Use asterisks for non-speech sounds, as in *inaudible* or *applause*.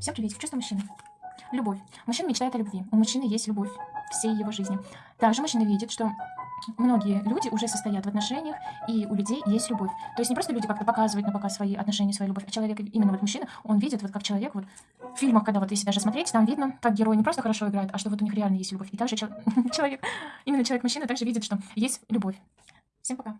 Всем приветик, чувство мужчины. Любовь. Мужчина мечтает о любви. У мужчины есть любовь всей его жизни. Также мужчина видит, что многие люди уже состоят в отношениях, и у людей есть любовь. То есть не просто люди как-то показывают на показ свои отношения, свою любовь, а человек, именно вот мужчина, он видит, вот как человек, вот в фильмах, когда вот если даже смотреть, там видно, как герои не просто хорошо играют, а что вот у них реально есть любовь. И также *laughs* человек, именно человек-мужчина также видит, что есть любовь. Всем пока.